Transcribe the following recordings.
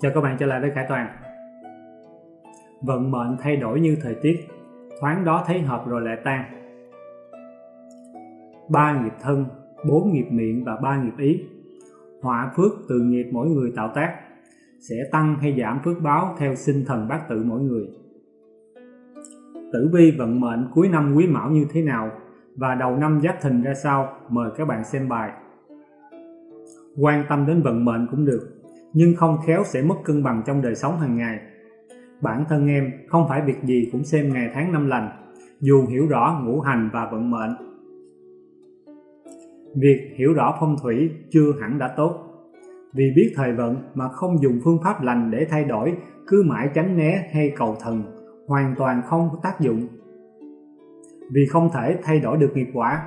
Chào các bạn trở lại với Khải Toàn. Vận mệnh thay đổi như thời tiết Thoáng đó thấy hợp rồi lại tan. Ba nghiệp thân, bốn nghiệp miệng và ba nghiệp ý. Họa phước từ nghiệp mỗi người tạo tác Sẽ tăng hay giảm phước báo theo sinh thần bát tự mỗi người. Tử vi vận mệnh cuối năm quý mão như thế nào và đầu năm giáp thìn ra sao mời các bạn xem bài. Quan tâm đến vận mệnh cũng được nhưng không khéo sẽ mất cân bằng trong đời sống hàng ngày. Bản thân em không phải việc gì cũng xem ngày tháng năm lành, dù hiểu rõ ngũ hành và vận mệnh. Việc hiểu rõ phong thủy chưa hẳn đã tốt, vì biết thời vận mà không dùng phương pháp lành để thay đổi, cứ mãi tránh né hay cầu thần, hoàn toàn không có tác dụng. Vì không thể thay đổi được nghiệp quả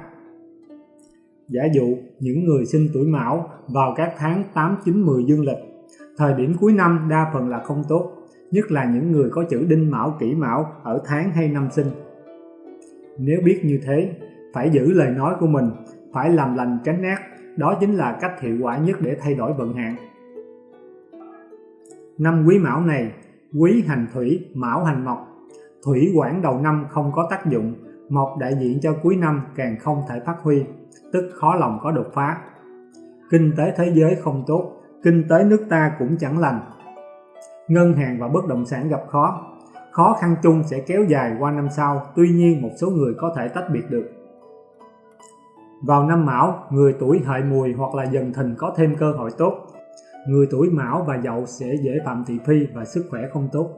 Giả dụ những người sinh tuổi Mão vào các tháng 8, 9, 10 dương lịch Thời điểm cuối năm đa phần là không tốt, nhất là những người có chữ đinh mão kỷ mão ở tháng hay năm sinh. Nếu biết như thế, phải giữ lời nói của mình, phải làm lành tránh ác, đó chính là cách hiệu quả nhất để thay đổi vận hạn. Năm quý mão này, quý hành thủy, mão hành mộc. Thủy quản đầu năm không có tác dụng, mộc đại diện cho cuối năm càng không thể phát huy, tức khó lòng có đột phá. Kinh tế thế giới không tốt, kinh tế nước ta cũng chẳng lành. Ngân hàng và bất động sản gặp khó, khó khăn chung sẽ kéo dài qua năm sau, tuy nhiên một số người có thể tách biệt được. Vào năm Mão, người tuổi hợi mùi hoặc là dần thìn có thêm cơ hội tốt. Người tuổi Mão và Dậu sẽ dễ phạm thị phi và sức khỏe không tốt.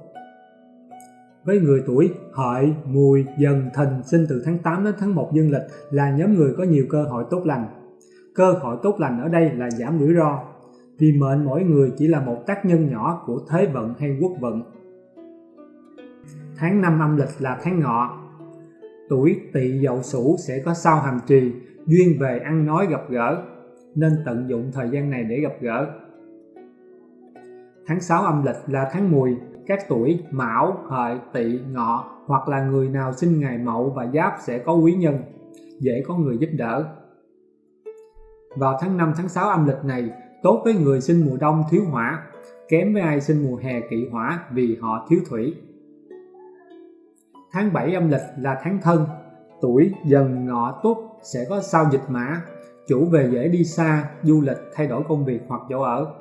Với người tuổi hợi, mùi, dần, thìn sinh từ tháng 8 đến tháng 1 dương lịch là nhóm người có nhiều cơ hội tốt lành. Cơ hội tốt lành ở đây là giảm rủi ro, vì mệnh mỗi người chỉ là một tác nhân nhỏ của thế vận hay quốc vận. Tháng 5 âm lịch là tháng ngọ, tuổi tỵ dậu sửu sẽ có sao hàm trì, duyên về ăn nói gặp gỡ, nên tận dụng thời gian này để gặp gỡ. Tháng 6 âm lịch là tháng mùi, các tuổi mão, hợi, tỵ, ngọ hoặc là người nào sinh ngày mậu và giáp sẽ có quý nhân, dễ có người giúp đỡ. Vào tháng 5 tháng 6 âm lịch này, tốt với người sinh mùa đông thiếu hỏa, kém với ai sinh mùa hè kỵ hỏa vì họ thiếu thủy. Tháng 7 âm lịch là tháng thân, tuổi dần ngọ tuất sẽ có sao dịch mã, chủ về dễ đi xa, du lịch, thay đổi công việc hoặc chỗ ở.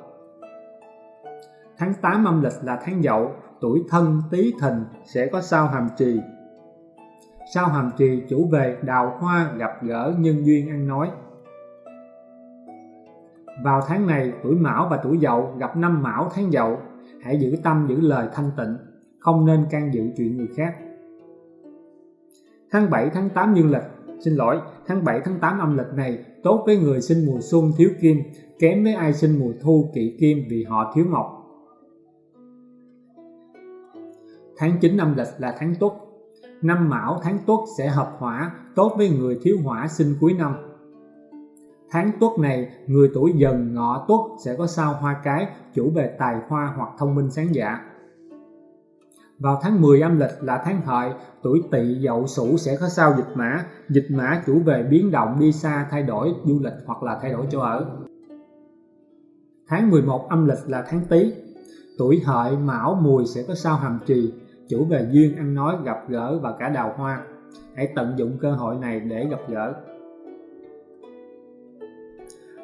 Tháng 8 âm lịch là tháng dậu, tuổi thân tý thìn sẽ có sao hàm trì. Sao hàm trì chủ về đào hoa gặp gỡ nhân duyên ăn nói. Vào tháng này, tuổi Mão và tuổi Dậu gặp năm Mão tháng Dậu, hãy giữ tâm giữ lời thanh tịnh, không nên can dự chuyện người khác. Tháng 7 tháng 8 dương lịch, xin lỗi, tháng 7 tháng 8 âm lịch này tốt với người sinh mùa xuân thiếu kim, kém với ai sinh mùa thu kỵ kim vì họ thiếu mộc. Tháng 9 âm lịch là tháng tuất. Năm Mão tháng tuất sẽ hợp hỏa, tốt với người thiếu hỏa sinh cuối năm. Tháng tuất này, người tuổi dần ngọ tuất sẽ có sao hoa cái, chủ về tài hoa hoặc thông minh sáng dạ. Vào tháng 10 âm lịch là tháng hợi, tuổi tỵ dậu sửu sẽ có sao dịch mã. Dịch mã chủ về biến động đi xa, thay đổi du lịch hoặc là thay đổi chỗ ở. Tháng 11 âm lịch là tháng tý. Tuổi hợi, mão, mùi sẽ có sao hàm trì, chủ về duyên ăn nói, gặp gỡ và cả đào hoa. Hãy tận dụng cơ hội này để gặp gỡ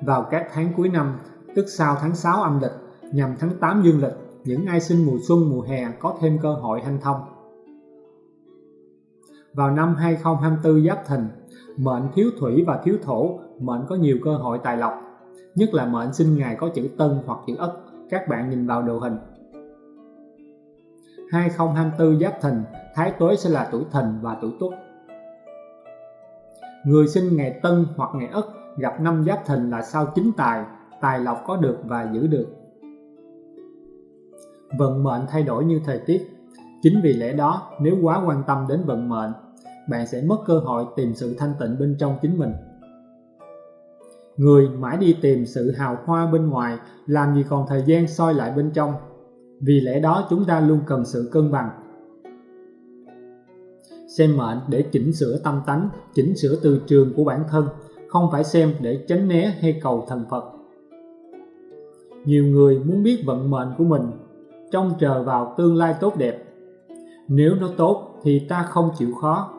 vào các tháng cuối năm, tức sau tháng 6 âm lịch, nhằm tháng 8 dương lịch, những ai sinh mùa xuân mùa hè có thêm cơ hội hanh thông. Vào năm 2024 Giáp Thìn, mệnh thiếu thủy và thiếu thổ, mệnh có nhiều cơ hội tài lộc, nhất là mệnh sinh ngày có chữ Tân hoặc chữ Ất, các bạn nhìn vào đồ hình. 2024 Giáp Thìn, Thái Tuế sẽ là tuổi Thìn và tuổi Tuất. Người sinh ngày Tân hoặc ngày Ất gặp năm giáp thìn là sao chính tài, tài lộc có được và giữ được. Vận mệnh thay đổi như thời tiết. Chính vì lẽ đó, nếu quá quan tâm đến vận mệnh, bạn sẽ mất cơ hội tìm sự thanh tịnh bên trong chính mình. Người mãi đi tìm sự hào hoa bên ngoài, làm gì còn thời gian soi lại bên trong. Vì lẽ đó chúng ta luôn cần sự cân bằng. Xem mệnh để chỉnh sửa tâm tánh, chỉnh sửa từ trường của bản thân không phải xem để tránh né hay cầu thần Phật. nhiều người muốn biết vận mệnh của mình, trông chờ vào tương lai tốt đẹp. Nếu nó tốt thì ta không chịu khó.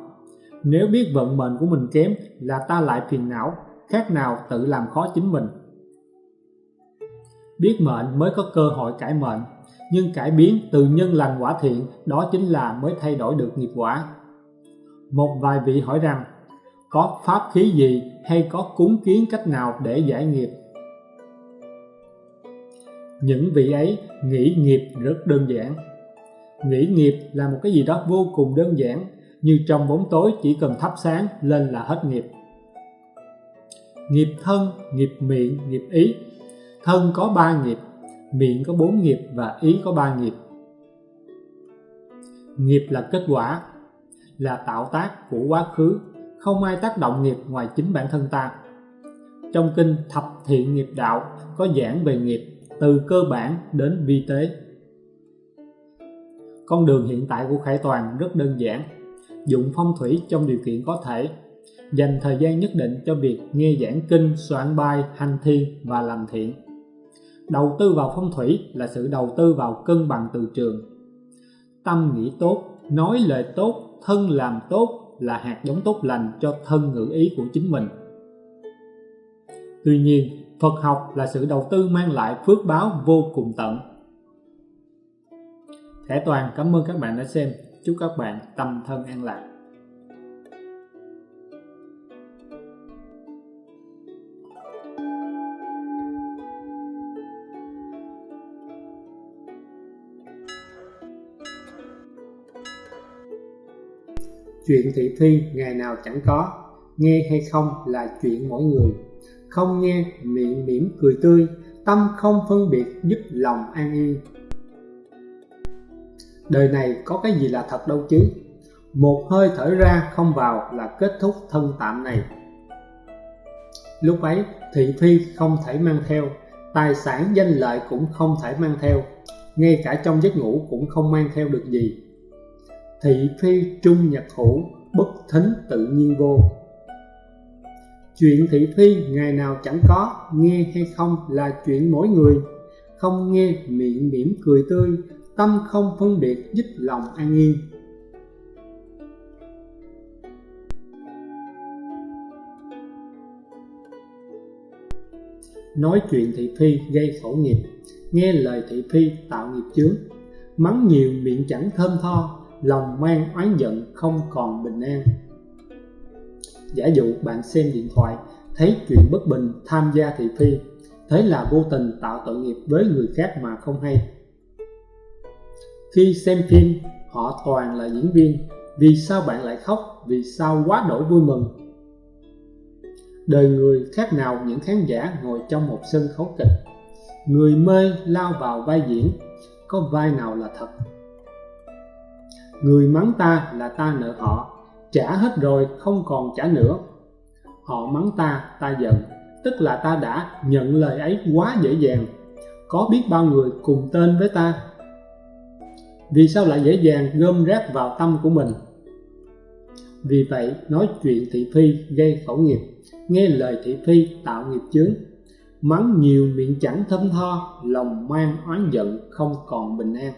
Nếu biết vận mệnh của mình kém là ta lại phiền não, khác nào tự làm khó chính mình. Biết mệnh mới có cơ hội cải mệnh, nhưng cải biến từ nhân lành quả thiện, đó chính là mới thay đổi được nghiệp quả. Một vài vị hỏi rằng, có pháp khí gì hay có cúng kiến cách nào để giải nghiệp? Những vị ấy nghĩ nghiệp rất đơn giản. Nghĩ nghiệp là một cái gì đó vô cùng đơn giản như trong bóng tối chỉ cần thắp sáng lên là hết nghiệp. Nghiệp thân, nghiệp miệng, nghiệp ý. Thân có ba nghiệp miệng có bốn nghiệp và ý có ba nghiệp. Nghiệp là kết quả là tạo tác của quá khứ không ai tác động nghiệp ngoài chính bản thân ta. Trong kinh thập thiện nghiệp đạo có giảng về nghiệp từ cơ bản đến vi tế. Con đường hiện tại của Khải Toàn rất đơn giản dụng phong thủy trong điều kiện có thể dành thời gian nhất định cho việc nghe giảng kinh, soạn bài, hành thi và làm thiện. Đầu tư vào phong thủy là sự đầu tư vào cân bằng từ trường. Tâm nghĩ tốt, nói lời tốt, thân làm tốt là hạt giống tốt lành cho thân ngữ ý của chính mình. Tuy nhiên, Phật học là sự đầu tư mang lại phước báo vô cùng tận. Thẻ Toàn, cảm ơn các bạn đã xem. Chúc các bạn tâm thân an lạc. Chuyện thị phi ngày nào chẳng có, nghe hay không là chuyện mỗi người. Không nghe, miệng mỉm cười tươi, tâm không phân biệt giúp lòng an yên. Đời này có cái gì là thật đâu chứ? Một hơi thở ra không vào là kết thúc thân tạm này. Lúc ấy, thị phi không thể mang theo, tài sản danh lợi cũng không thể mang theo. Ngay cả trong giấc ngủ cũng không mang theo được gì thị phi trung nhật hữu, bất thính tự nhiên vô. Chuyện thị phi ngày nào chẳng có, nghe hay không là chuyện mỗi người. Không nghe miệng mỉm cười tươi, tâm không phân biệt giúp lòng an yên. Nói chuyện thị phi gây khổ nghiệp, nghe lời thị phi tạo nghiệp chướng. Mắng nhiều miệng chẳng thơm tho lòng mang oán giận không còn bình an. Giả dụ bạn xem điện thoại, thấy chuyện bất bình, tham gia thị phi, thế là vô tình tạo tội nghiệp với người khác mà không hay. Khi xem phim, họ toàn là diễn viên, vì sao bạn lại khóc, vì sao quá đổi vui mừng? Đời người khác nào những khán giả ngồi trong một sân khấu kịch? Người mê lao vào vai diễn, có vai nào là thật? Người mắng ta là ta nợ họ, trả hết rồi không còn trả nữa. Họ mắng ta ta giận, tức là ta đã nhận lời ấy quá dễ dàng. Có biết bao người cùng tên với ta? Vì sao lại dễ dàng gom rác vào tâm của mình? Vì vậy, nói chuyện thị phi gây khẩu nghiệp, nghe lời thị phi tạo nghiệp chướng. Mắng nhiều miệng chẳng thâm tho, lòng mang oán giận không còn bình an.